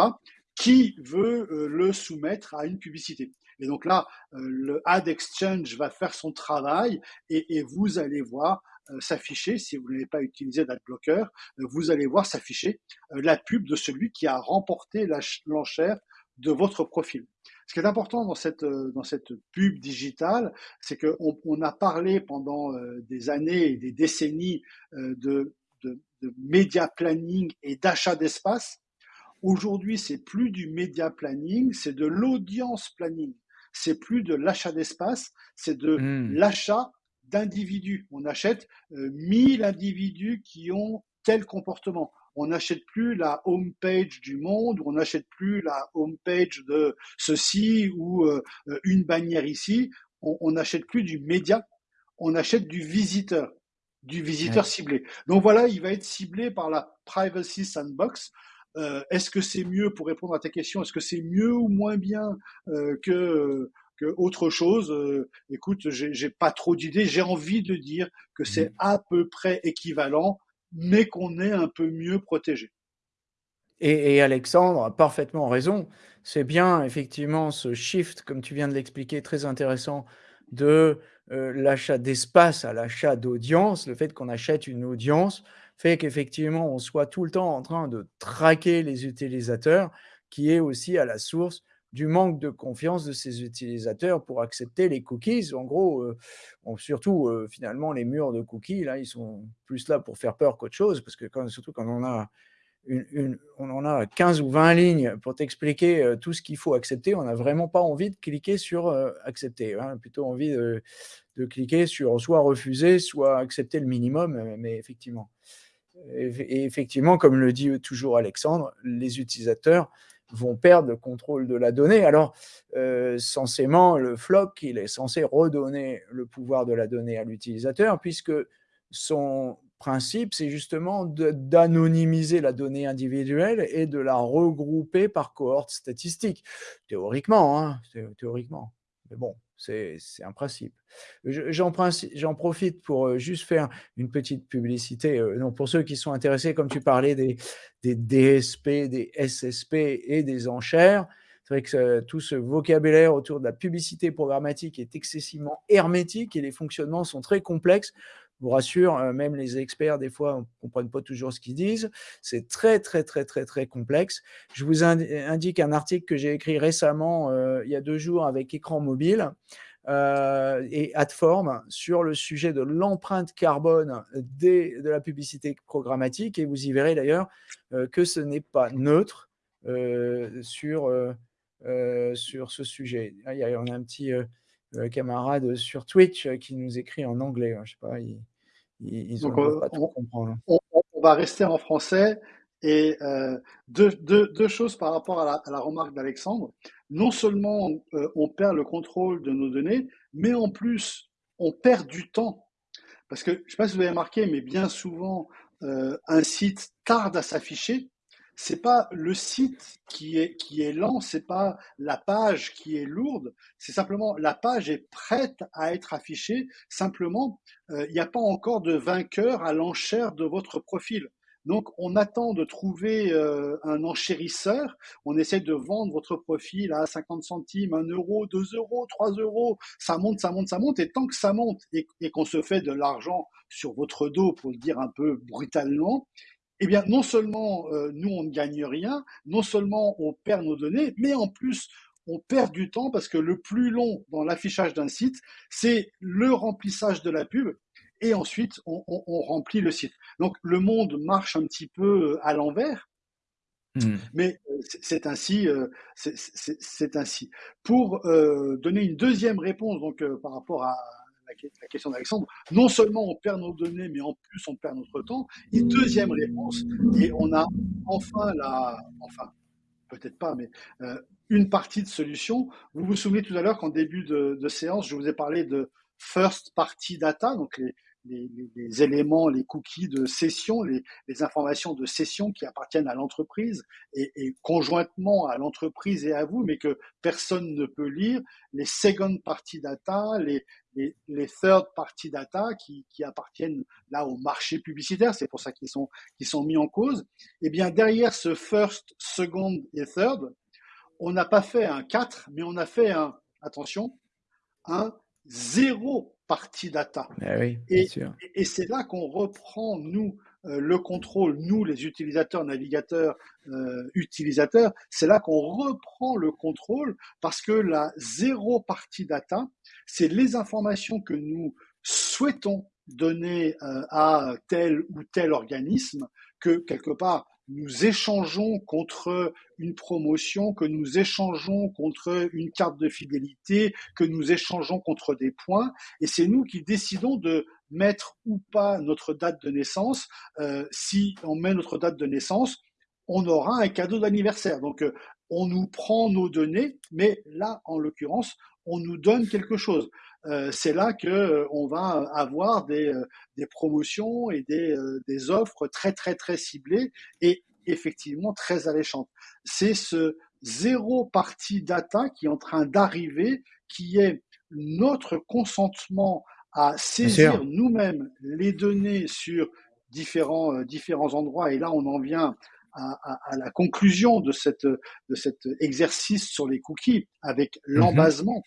qui veut le soumettre à une publicité. Et donc là, le Ad Exchange va faire son travail et, et vous allez voir s'afficher, si vous n'avez pas utilisé d'adblocker, euh, vous allez voir s'afficher euh, la pub de celui qui a remporté l'enchère de votre profil. Ce qui est important dans cette, dans cette pub digitale, c'est qu'on on a parlé pendant des années et des décennies de, de, de média planning et d'achat d'espace. Aujourd'hui, c'est plus du média planning, c'est de l'audience planning. C'est plus de l'achat d'espace, c'est de mmh. l'achat d'individus. On achète 1000 euh, individus qui ont tel comportement. on n'achète plus la home page du Monde, on n'achète plus la home page de ceci ou euh, une bannière ici. On n'achète plus du média, on achète du visiteur, du visiteur ciblé. Donc voilà, il va être ciblé par la Privacy Sandbox. Euh, est-ce que c'est mieux, pour répondre à ta question, est-ce que c'est mieux ou moins bien euh, que, que autre chose euh, Écoute, j'ai pas trop d'idées. J'ai envie de dire que c'est mmh. à peu près équivalent, mais qu'on est un peu mieux protégé. Et, et, Alexandre a parfaitement raison. C'est bien effectivement ce shift, comme tu viens de l'expliquer, très intéressant, de l'achat d'espace à l'achat d'audience, le fait qu'on achète une audience fait qu'effectivement, on soit tout le temps en train de traquer les utilisateurs, qui est aussi à la source du manque de confiance de ces utilisateurs pour accepter les cookies. En gros, euh, surtout euh, finalement les murs de cookies, là, ils sont plus là pour faire peur qu'autre chose, parce que surtout quand on a une, en a 15 ou 20 lignes pour t'expliquer euh, tout ce qu'il faut accepter, on n'a vraiment pas envie de cliquer sur accepter, hein, plutôt envie de, cliquer sur soit refuser, soit accepter le minimum, mais effectivement. Et effectivement, comme le dit toujours Alexandre, les utilisateurs vont perdre le contrôle de la donnée. Alors, euh, censément, le floc, il est censé redonner le pouvoir de la donnée à l'utilisateur, puisque son principe, c'est justement d'anonymiser la donnée individuelle et de la regrouper par cohorte statistique. Théoriquement, hein, théoriquement. Mais bon, c'est un principe. J'en profite pour euh, juste faire une petite publicité. Euh, pour ceux qui sont intéressés, comme tu parlais des, des DSP, des SSP et des enchères, c'est vrai que tout ce vocabulaire autour de la publicité programmatique est excessivement hermétique et les fonctionnements sont très complexes vous rassure, euh, même les experts, des fois, ne comprennent pas toujours ce qu'ils disent. C'est très, très, très, très, très complexe. Je vous indique un article que j'ai écrit récemment, euh, il y a deux jours, avec Écran Mobile euh, et Adform sur le sujet de l'empreinte carbone de la publicité programmatique. Et vous y verrez d'ailleurs que ce n'est pas neutre sur, sur ce sujet. Il y a, on a un petit camarade sur Twitch qui nous écrit en anglais. Hein, je sais pas, ils, ont pas on, comprendre. On, va rester en français. Et euh, deux, deux, deux, choses par rapport à la, à la remarque d'Alexandre. Non seulement euh, on perd le contrôle de nos données, mais en plus, on perd du temps. Parce que, je ne sais pas si vous avez remarqué, mais bien souvent, euh, un site tarde à s'afficher c'est pas le site qui est, qui est lent, c'est pas la page qui est lourde, c'est simplement la page est prête à être affichée. Simplement, euh, il n'y a pas encore de vainqueur à l'enchère de votre profil. Donc, on attend de trouver euh, un enchérisseur. On essaie de vendre votre profil à 50 centimes, 1 euro, 2 euros, 3 euros. Ça monte, ça monte, ça monte. Et tant que ça monte et, et qu'on se fait de l'argent sur votre dos, pour le dire un peu brutalement, eh bien, non seulement euh, nous, on ne gagne rien, non seulement on perd nos données, mais en plus, on perd du temps parce que le plus long dans l'affichage d'un site, c'est le remplissage de la pub et ensuite on, remplit le site. Donc le monde marche un petit peu euh, à l'envers, mmh. mais euh, c'est ainsi. c'est ainsi. Pour donner une deuxième réponse donc par rapport à la, question d'Alexandre, non seulement on perd nos données, mais en plus on perd notre temps. Et deuxième réponse, et on a enfin la, enfin peut-être pas, mais euh, une partie de solution. Vous vous souvenez tout à l'heure qu'en début de, séance, je vous ai parlé de first party data, donc les, les, éléments, les cookies de session, les, informations de session qui appartiennent à l'entreprise et, conjointement à l'entreprise et à vous, mais que personne ne peut lire, les second party data, les, les, third party data qui, appartiennent là au marché publicitaire, c'est pour ça qu'ils sont, qu'ils sont mis en cause. Et eh bien derrière ce first, second et third, on n'a pas fait un 4, mais on a fait un, attention, un zéro partie data. Eh et, c'est là qu'on reprend, nous, le contrôle, nous, les utilisateurs, navigateurs, euh, utilisateurs, c'est là qu'on reprend le contrôle parce que la zéro partie data, c'est les informations que nous souhaitons donner euh, à tel ou tel organisme que quelque part nous échangeons contre une promotion, que nous échangeons contre une carte de fidélité, que nous échangeons contre des points. Et c'est nous qui décidons de mettre ou pas notre date de naissance. Euh, si on met notre date de naissance, on aura un cadeau d'anniversaire. Donc, euh, on nous prend nos données, mais là, en l'occurrence, on nous donne quelque chose. Euh, c'est là que on va avoir des, des promotions et des, des, offres très très très ciblées et effectivement très alléchantes. C'est ce zéro partie data qui est en train d'arriver, qui est notre consentement à saisir nous-mêmes les données sur différents, différents endroits. Et là, on en vient à, à, à, la conclusion de, cette, de cet exercice sur les cookies avec mm-hmm. l'embasement.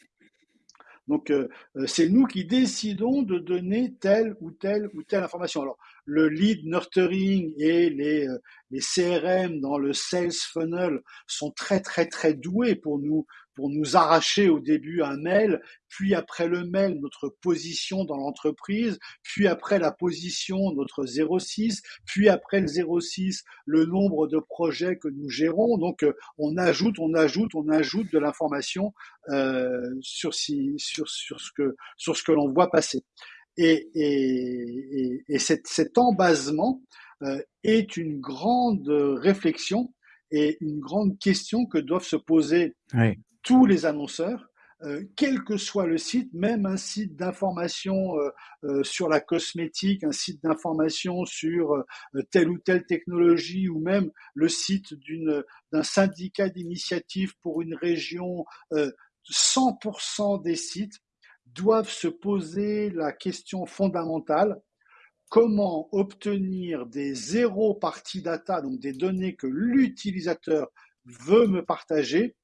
Donc, euh, euh, c'est nous qui décidons de donner telle ou telle ou telle information. Alors, le lead nurturing et les, euh, les CRM dans le sales funnel sont très, très, très doués pour nous pour nous arracher au début un mail, puis après le mail, notre position dans l'entreprise, puis après la position, notre 06, puis après le 06, le nombre de projets que nous gérons. Donc, euh, on ajoute, on ajoute, on ajoute de l'information euh, sur, si, sur, sur ce que, sur ce que l'on voit passer. Et, et, et, et cet, cet embasement euh, est une grande réflexion et une grande question que doivent se poser oui tous les annonceurs, euh, quel que soit le site, même un site d'information euh, euh, sur la cosmétique, un site d'information sur telle ou telle technologie, ou même le site d'un syndicat d'initiative pour une région, 100% des sites doivent se poser la question fondamentale comment obtenir des zéro parties data, donc des données que l'utilisateur veut me partager,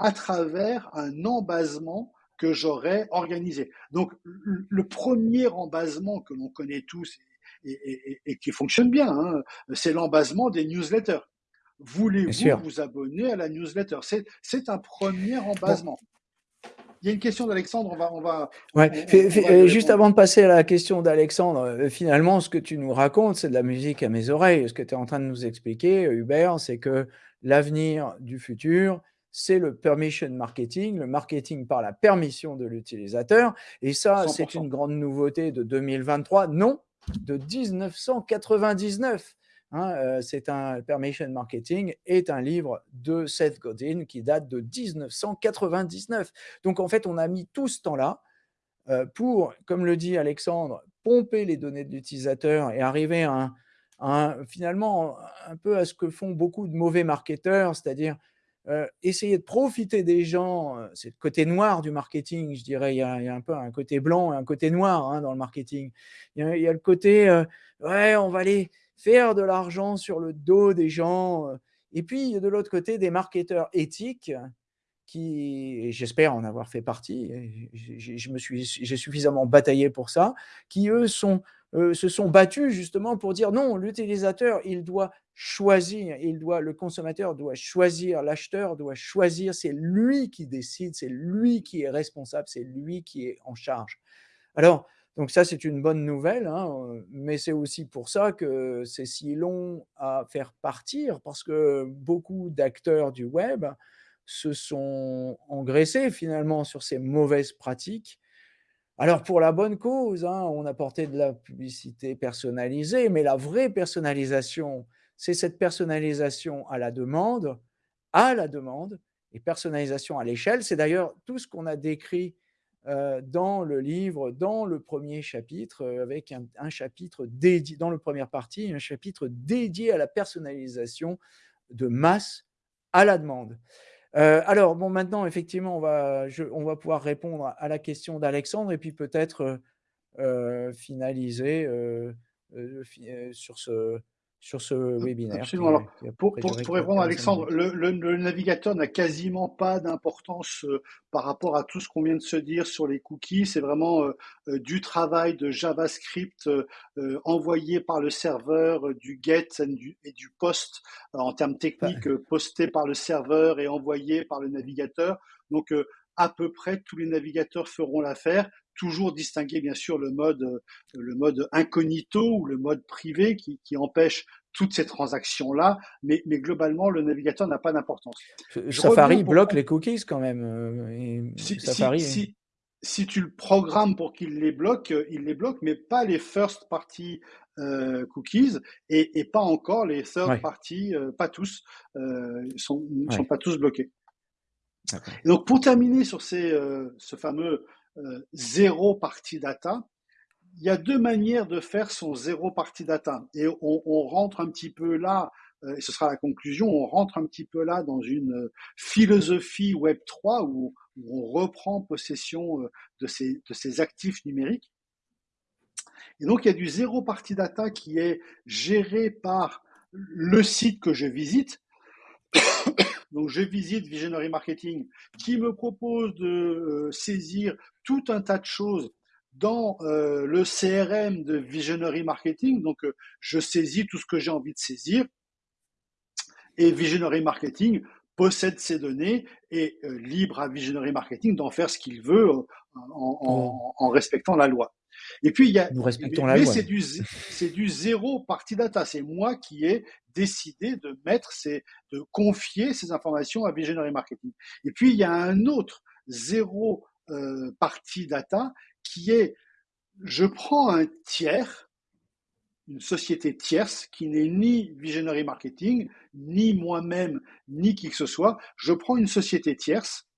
à travers un embasement que j'aurais organisé. Donc, le premier embasement que l'on connaît tous et, qui fonctionne bien, hein, c'est l'embasement des newsletters. Voulez-vous vous abonner à la newsletter? C'est un premier embasement. Il y a une question d'Alexandre, on va... On va, ouais. juste avant de passer à la question d'Alexandre, euh, finalement, ce que tu nous racontes, c'est de la musique à mes oreilles. Ce que tu es en train de nous expliquer, Hubert, c'est que l'avenir du futur, c'est le permission marketing, le marketing par la permission de l'utilisateur. Et ça, c'est une grande nouveauté de 2023, non, de 1999. Hein, euh, c'est un permission marketing est un livre de Seth Godin qui date de 1999. Donc en fait, on a mis tout ce temps-là euh, pour, comme le dit Alexandre, pomper les données de l'utilisateur et arriver à finalement un peu à ce que font beaucoup de mauvais marketeurs, c'est-à-dire euh, essayer de profiter des gens, euh, c'est le côté noir du marketing, je dirais, il y a, un peu un côté blanc et un côté noir hein, dans le marketing. Il y a, le côté, euh, ouais, on va aller faire de l'argent sur le dos des gens. Et puis, de l'autre côté, des marketeurs éthiques qui, j'espère en avoir fait partie, j'ai suffisamment bataillé pour ça, qui eux sont euh, se sont battus justement pour dire non, l'utilisateur, il doit choisir, il doit, le consommateur doit choisir, l'acheteur doit choisir, c'est lui qui décide, c'est lui qui est responsable, c'est lui qui est en charge. Alors, donc ça, c'est une bonne nouvelle, hein, mais c'est aussi pour ça que c'est si long à faire partir, parce que beaucoup d'acteurs du web se sont engraissés finalement sur ces mauvaises pratiques alors pour la bonne cause, hein, on apportait de la publicité personnalisée, mais la vraie personnalisation, c'est cette personnalisation à la demande, à la demande, et personnalisation à l'échelle. C'est d'ailleurs tout ce qu'on a décrit euh, dans le livre, dans le premier chapitre, euh, avec un, chapitre dédié, dans la première partie, un chapitre dédié à la personnalisation de masse à la demande. Euh, alors, bon, maintenant, effectivement, on va, pouvoir répondre à la question d'Alexandre et puis peut-être euh, euh, finaliser sur ce, sur ce webinaire. Absolument. pour, répondre à Alexandre, le, navigateur n'a quasiment pas d'importance euh, par rapport à tout ce qu'on vient de se dire sur les cookies. C'est vraiment euh, euh, du travail de JavaScript envoyé par le serveur, du get et du, post en termes techniques, posté par le serveur et envoyé par le navigateur. Donc, à peu près tous les navigateurs feront l'affaire toujours distinguer bien sûr le mode, euh, le mode incognito ou le mode privé qui, qui empêche toutes ces transactions-là, mais, mais globalement, le navigateur n'a pas d'importance. Safari bloque les cookies quand même. si, Safari... si, si, tu le programmes pour qu'il les bloque, il les bloque, mais pas les first party cookies et, et, pas encore les third party, pas tous, ils sont, sont pas tous bloqués. donc pour terminer sur ces, ce fameux zéro party data, il y a deux manières de faire son zéro party data. Et on, rentre un petit peu là, euh, et ce sera la conclusion, on rentre un petit peu là dans une euh, philosophie Web 3 où, on reprend possession euh, de ces, de ces actifs numériques. Et donc, il y a du zéro party data qui est géré par le site que je visite. Donc, je visite Visionary Marketing qui me propose de saisir tout un tas de choses dans euh, le CRM de Visionary Marketing. Donc, euh, je saisis tout ce que j'ai envie de saisir. Et Visionary Marketing possède ces données et euh, libre à Visionary Marketing d'en faire ce qu'il veut en, en, en, respectant la loi. Et puis il y a, Nous respectons mais, la c'est du c'est du zéro party data. C'est moi qui ai décidé de mettre ces, de confier ces informations à Visionary Marketing. Et puis il y a un autre zéro euh, party data qui est je prends un tiers, une société tierce qui n'est ni Visionary Marketing, ni moi-même, ni qui que ce soit. Je prends une société tierce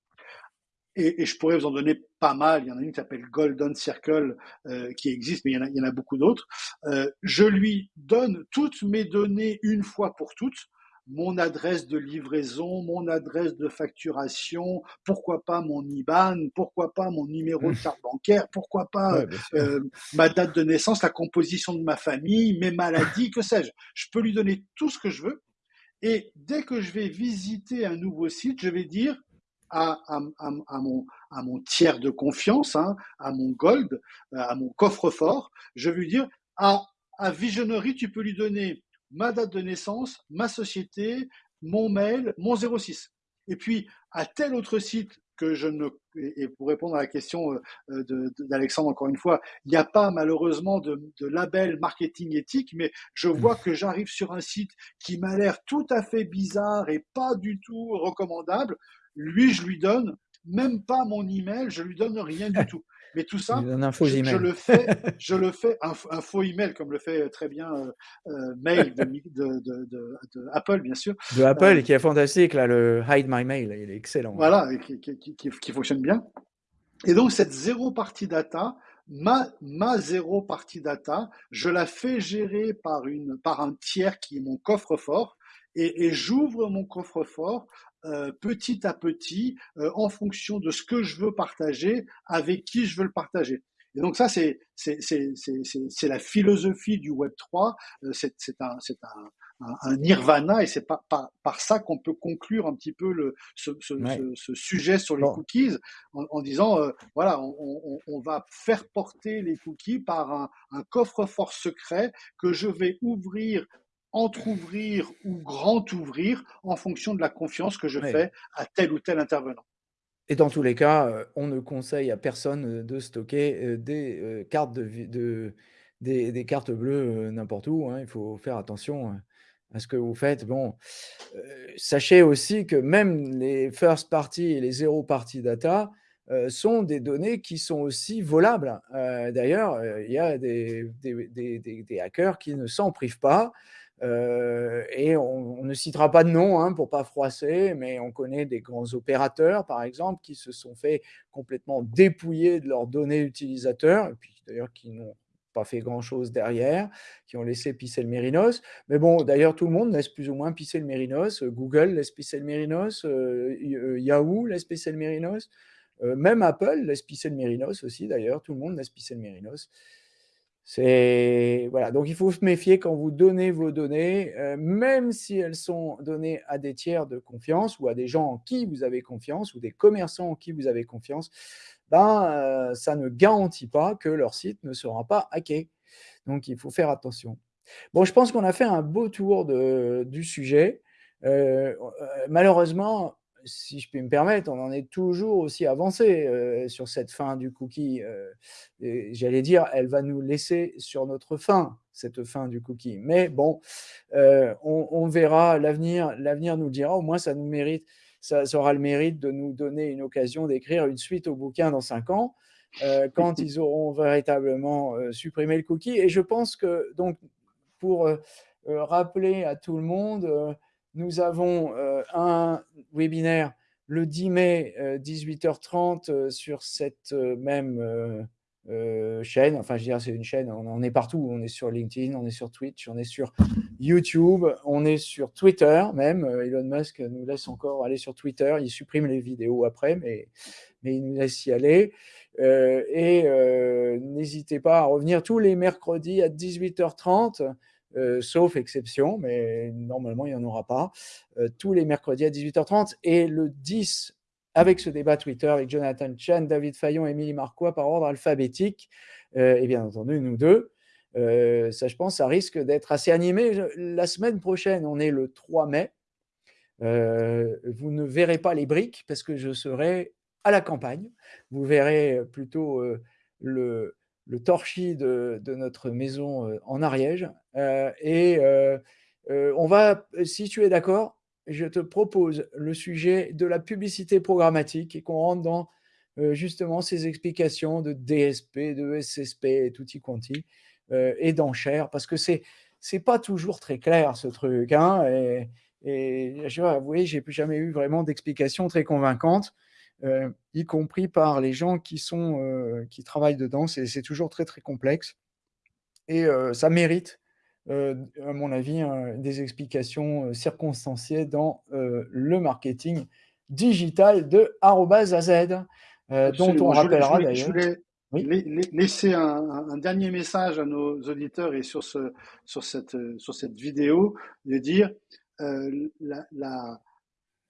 et, et, je pourrais vous en donner pas mal. Il y en a une qui s'appelle Golden Circle euh, qui existe, mais il y en a, il y en a beaucoup d'autres. Euh, je lui donne toutes mes données une fois pour toutes mon adresse de livraison, mon adresse de facturation, pourquoi pas mon IBAN, pourquoi pas mon numéro de carte bancaire, pourquoi pas euh, ma date de naissance, la composition de ma famille, mes maladies, que sais-je. Je peux lui donner tout ce que je veux. Et dès que je vais visiter un nouveau site, je vais dire à, à, à, mon, à mon tiers de confiance, hein, à mon gold, à mon coffre-fort, je vais lui dire à, à tu peux lui donner ma date de naissance, ma société, mon mail, mon 06. Et puis, à tel autre site que je ne et pour répondre à la question euh, d'Alexandre encore une fois, il n'y a pas malheureusement de, de, label marketing éthique, mais je mmh. vois que j'arrive sur un site qui m'a l'air tout à fait bizarre et pas du tout recommandable. Lui, je lui donne même pas mon email, je lui donne rien du tout. Mais tout ça, je, le fais, je le fais un, faux email comme le fait très bien euh, euh Mail de, de, de, de, Apple, bien sûr. De Apple, euh, qui est fantastique, là, le Hide My Mail, il est excellent. Voilà, qui, qui, qui, qui, fonctionne bien. Et donc, cette zéro partie data, ma, ma zéro partie data, je la fais gérer par, une, par un tiers qui est mon coffre-fort. Et, et j'ouvre mon coffre-fort euh, petit à petit euh, en fonction de ce que je veux partager, avec qui je veux le partager. Et donc ça, c'est c'est la philosophie du Web 3. Euh, c'est un c'est un, un, nirvana et c'est par, par, par ça qu'on peut conclure un petit peu le ce, ce, ce, sujet sur les cookies en, en disant voilà on, on, on, va faire porter les cookies par un, un coffre-fort secret que je vais ouvrir entre-ouvrir ou grand-ouvrir en fonction de la confiance que je fais à tel ou tel intervenant. Et dans tous les cas, euh, on ne conseille à personne euh, de stocker euh, des cartes, de, des, cartes bleues n'importe où. Hein. Il faut faire attention à ce que vous faites. Bon, sachez aussi que même les first party et les zero party data sont des données qui sont aussi volables. D'ailleurs, il y a des, des, hackers qui ne s'en privent pas. Euh, et on, ne citera pas de nom hein, pour pas froisser, mais on connaît des grands opérateurs, par exemple, qui se sont fait complètement dépouiller de leurs données utilisateurs, et puis d'ailleurs qui n'ont pas fait grand-chose derrière, qui ont laissé pisser le mérinos. Mais bon, d'ailleurs, tout le monde laisse plus ou moins pisser le mérinos. Google laisse pisser le mérinos, euh, euh, Yahoo laisse pisser le mérinos, même Apple laisse pisser le mérinos aussi, d'ailleurs, tout le monde laisse pisser le mérinos. C'est voilà, donc il faut se méfier quand vous donnez vos données, euh, même si elles sont données à des tiers de confiance ou à des gens en qui vous avez confiance ou des commerçants en qui vous avez confiance, ben, euh, ça ne garantit pas que leur site ne sera pas hacké. Donc il faut faire attention. Bon, je pense qu'on a fait un beau tour de, du sujet. Euh, malheureusement, si je puis me permettre, on en est toujours aussi avancé euh, sur cette fin du cookie. Euh, j'allais dire, elle va nous laisser sur notre fin, cette fin du cookie. Mais bon, euh, on, verra, l'avenir nous dira, au moins ça nous mérite, ça, aura le mérite de nous donner une occasion d'écrire une suite au bouquin dans cinq ans, quand ils auront véritablement supprimé le cookie. Et je pense que, donc, pour rappeler à tout le monde, nous avons euh, un webinaire le 10 mai, 18h30, euh, euh, sur cette même chaîne. Enfin, je dire, c'est une chaîne, on, est partout. On est sur LinkedIn, on est sur Twitch, on est sur YouTube, on est sur Twitter même. Elon Musk nous laisse encore aller sur Twitter. Il supprime les vidéos après, mais, mais il nous laisse y aller. et n'hésitez pas à revenir tous les mercredis à 18h30 euh, sauf exception, mais normalement, il n'y en aura pas, euh, tous les mercredis à 18h30. Et le 10, avec ce débat Twitter avec Jonathan Chan, David Fayon, Émilie Marquois par ordre alphabétique, euh, et bien entendu, nous deux. ça, je pense, ça risque d'être assez animé. La semaine prochaine, on est le 3 mai. vous ne verrez pas les briques parce que je serai à la campagne. Vous verrez plutôt le, le torchis de, notre maison euh, en Ariège. Euh, et euh, on va, si tu es d'accord, je te propose le sujet de la publicité programmatique et qu'on rentre dans justement ces explications de DSP, de SSP et tutti quanti et d'enchères parce que c'est c'est pas toujours très clair ce truc. Hein, et, et je dois avouer, j'ai jamais eu vraiment d'explication très convaincante. Euh, y compris par les gens qui, sont, euh, qui travaillent dedans. C'est toujours très, très complexe. Et euh, ça mérite, à mon avis, des explications circonstanciées dans le marketing digital de AZ, dont on rappellera d'ailleurs. laisser un, dernier message à nos auditeurs et sur, ce, sur, cette, sur cette vidéo, de dire la la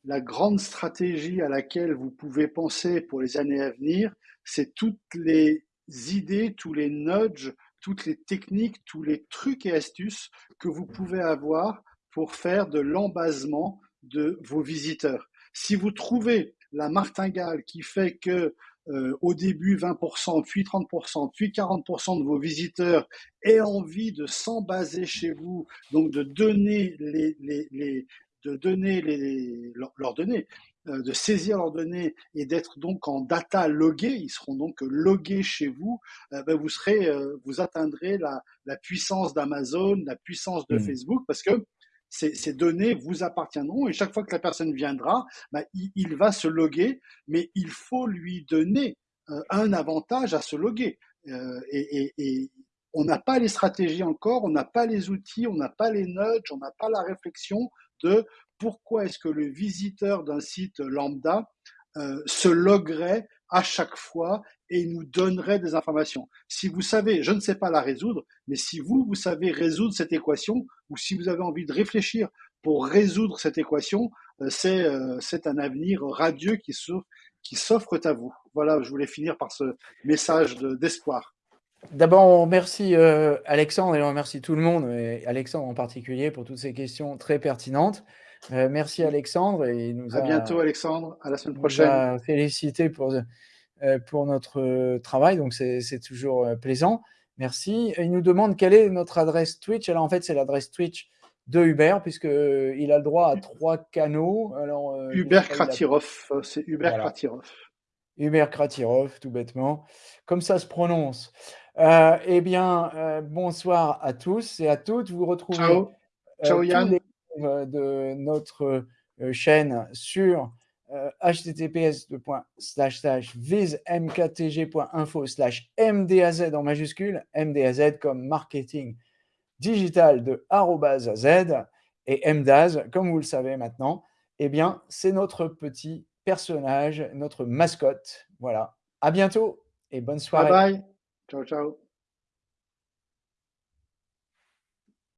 grande stratégie à laquelle vous pouvez penser pour les années à venir, c'est toutes les idées, tous les nudges, toutes les techniques, tous les trucs et astuces que vous pouvez avoir pour faire de l'embasement de vos visiteurs. Si vous trouvez la martingale qui fait que euh, au début 20%, puis 30%, puis 40% de vos visiteurs aient envie de s'embaser chez vous, donc de donner les, les, de donner les, leurs, données, euh, de saisir leurs données et d'être donc en data logué, ils seront donc logués chez vous, euh, ben vous serez, euh, vous atteindrez la, la puissance d'Amazon, la puissance de mmh. Facebook, parce que ces, ces, données vous appartiendront et chaque fois que la personne viendra, ben, il, il, va se loguer, mais il faut lui donner un avantage à se loguer. Et, et, et, on n'a pas les stratégies encore, on n'a pas les outils, on n'a pas les nudges, on n'a pas la réflexion de pourquoi est-ce que le visiteur d'un site lambda euh, se loguerait à chaque fois et nous donnerait des informations. Si vous savez, je ne sais pas la résoudre, mais si vous, vous savez résoudre cette équation, ou si vous avez envie de réfléchir pour résoudre cette équation, euh, euh, c'est un avenir radieux qui s'offre à vous. Voilà, je voulais finir par ce message d'espoir. D'abord, on remercie euh, Alexandre et on remercie tout le monde, et Alexandre en particulier, pour toutes ces questions très pertinentes. Euh, merci Alexandre. Et nous à bientôt Alexandre, à la semaine prochaine. Félicité pour, euh, pour notre travail, donc c'est toujours plaisant. Merci. il nous demande quelle est notre adresse Twitch. Alors en fait, c'est l'adresse Twitch de Hubert, puisqu'il a le droit à trois canaux. Alors, Hubert Kratirov, c'est Hubert Kratirov. Hubert Kratirov, tout bêtement. Comme ça se prononce. Euh, eh bien, euh, bonsoir à tous et à toutes. Vous retrouvez Ciao. Euh, Ciao, Yann. de notre chaîne sur https vismktg.info mdaz en majuscule, mdaz comme marketing digital de @az et mdaz, comme vous le savez maintenant, eh bien, c'est notre petit personnage, notre mascotte. Voilà. À bientôt et bonne soirée. Bye bye. Ciao, ciao.